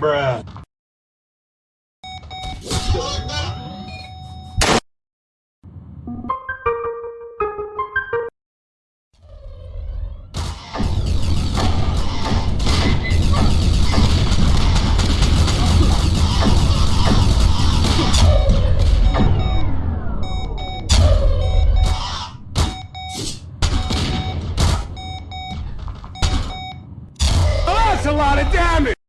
Bruh. That's a lot of damage.